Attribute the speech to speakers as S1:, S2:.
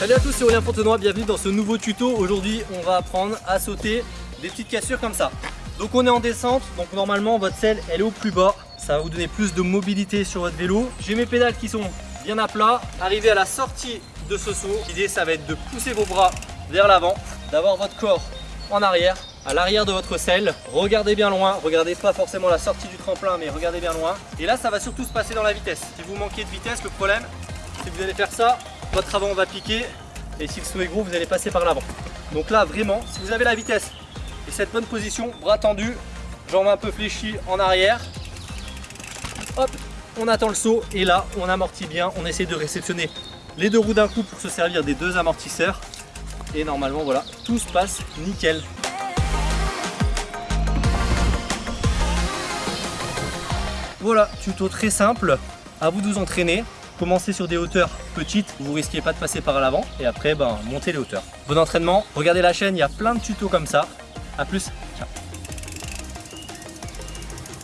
S1: Salut à tous, c'est Aurélien Fontenoy, bienvenue dans ce nouveau tuto. Aujourd'hui, on va apprendre à sauter des petites cassures comme ça. Donc on est en descente, donc normalement votre selle elle est au plus bas. Ça va vous donner plus de mobilité sur votre vélo. J'ai mes pédales qui sont bien à plat. Arrivé à la sortie de ce saut, l'idée ça va être de pousser vos bras vers l'avant, d'avoir votre corps en arrière, à l'arrière de votre selle. Regardez bien loin, regardez pas forcément la sortie du tremplin, mais regardez bien loin. Et là, ça va surtout se passer dans la vitesse. Si vous manquez de vitesse, le problème, c'est que vous allez faire ça, votre avant va piquer, et si le saut est gros, vous allez passer par l'avant. Donc là, vraiment, si vous avez la vitesse et cette bonne position, bras tendus, jambes un peu fléchies en arrière, hop, on attend le saut, et là, on amortit bien, on essaie de réceptionner les deux roues d'un coup pour se servir des deux amortisseurs et normalement voilà, tout se passe nickel. Voilà, tuto très simple, à vous de vous entraîner. Commencez sur des hauteurs petites, vous risquez pas de passer par l'avant et après ben, montez les hauteurs. Bon entraînement, regardez la chaîne, il y a plein de tutos comme ça. A plus